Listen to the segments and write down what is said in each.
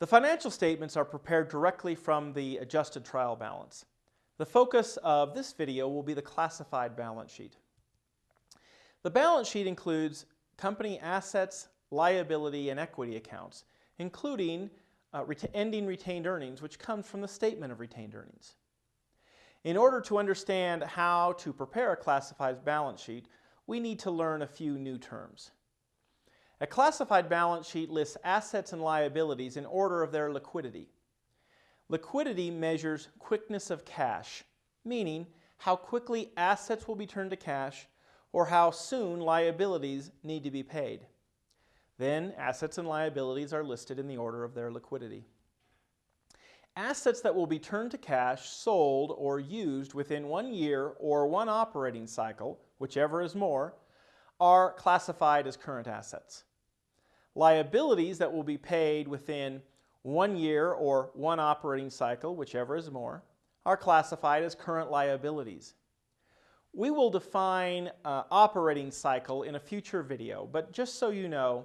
The financial statements are prepared directly from the adjusted trial balance. The focus of this video will be the classified balance sheet. The balance sheet includes company assets, liability, and equity accounts, including uh, ret ending retained earnings, which comes from the statement of retained earnings. In order to understand how to prepare a classified balance sheet, we need to learn a few new terms. A classified balance sheet lists assets and liabilities in order of their liquidity. Liquidity measures quickness of cash, meaning how quickly assets will be turned to cash or how soon liabilities need to be paid. Then assets and liabilities are listed in the order of their liquidity. Assets that will be turned to cash, sold, or used within one year or one operating cycle, whichever is more, are classified as current assets. Liabilities that will be paid within one year or one operating cycle, whichever is more, are classified as current liabilities. We will define uh, operating cycle in a future video, but just so you know,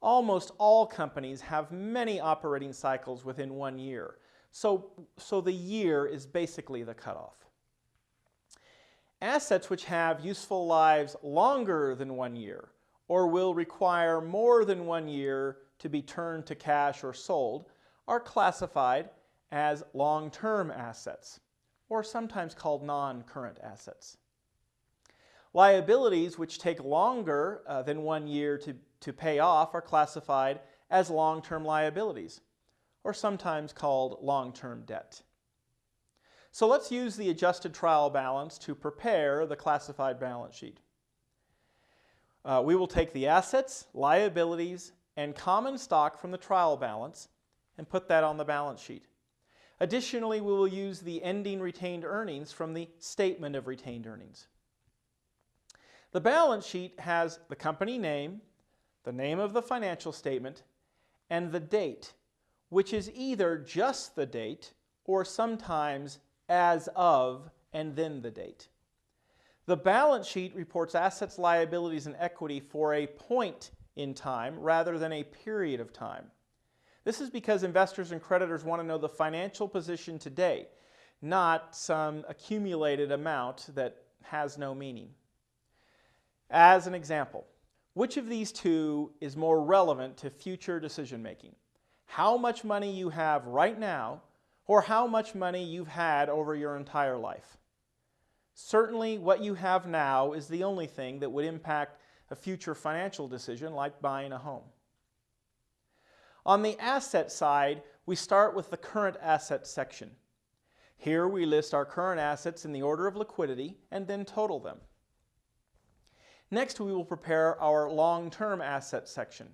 almost all companies have many operating cycles within one year. So, so the year is basically the cutoff. Assets which have useful lives longer than one year or will require more than one year to be turned to cash or sold are classified as long-term assets or sometimes called non-current assets. Liabilities which take longer uh, than one year to, to pay off are classified as long-term liabilities, or sometimes called long-term debt. So let's use the adjusted trial balance to prepare the classified balance sheet. Uh, we will take the assets, liabilities, and common stock from the trial balance and put that on the balance sheet. Additionally, we will use the ending retained earnings from the statement of retained earnings. The balance sheet has the company name, the name of the financial statement, and the date, which is either just the date or sometimes as of and then the date. The balance sheet reports assets, liabilities, and equity for a point in time rather than a period of time. This is because investors and creditors want to know the financial position today, not some accumulated amount that has no meaning. As an example, which of these two is more relevant to future decision making? How much money you have right now or how much money you've had over your entire life? Certainly what you have now is the only thing that would impact a future financial decision like buying a home. On the asset side, we start with the current assets section. Here we list our current assets in the order of liquidity and then total them. Next, we will prepare our long-term asset section.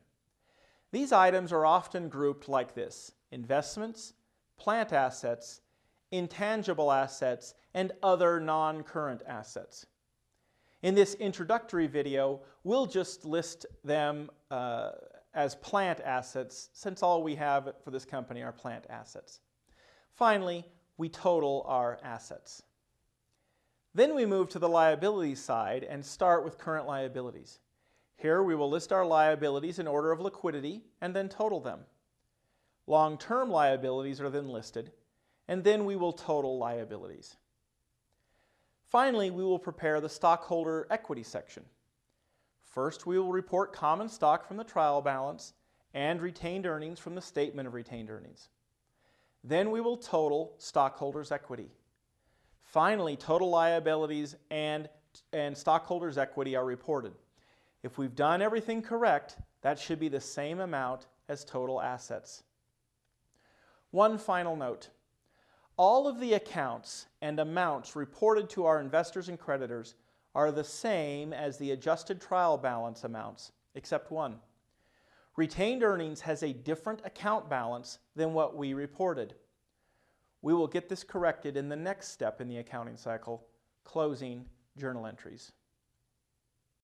These items are often grouped like this, investments, plant assets, intangible assets, and other non-current assets. In this introductory video, we'll just list them uh, as plant assets since all we have for this company are plant assets. Finally, we total our assets. Then we move to the liability side and start with current liabilities. Here we will list our liabilities in order of liquidity and then total them. Long-term liabilities are then listed and then we will total liabilities. Finally, we will prepare the stockholder equity section. First, we will report common stock from the trial balance and retained earnings from the statement of retained earnings. Then we will total stockholders' equity. Finally, total liabilities and, and stockholders' equity are reported. If we've done everything correct, that should be the same amount as total assets. One final note. All of the accounts and amounts reported to our investors and creditors are the same as the adjusted trial balance amounts, except one. Retained earnings has a different account balance than what we reported. We will get this corrected in the next step in the accounting cycle, closing journal entries.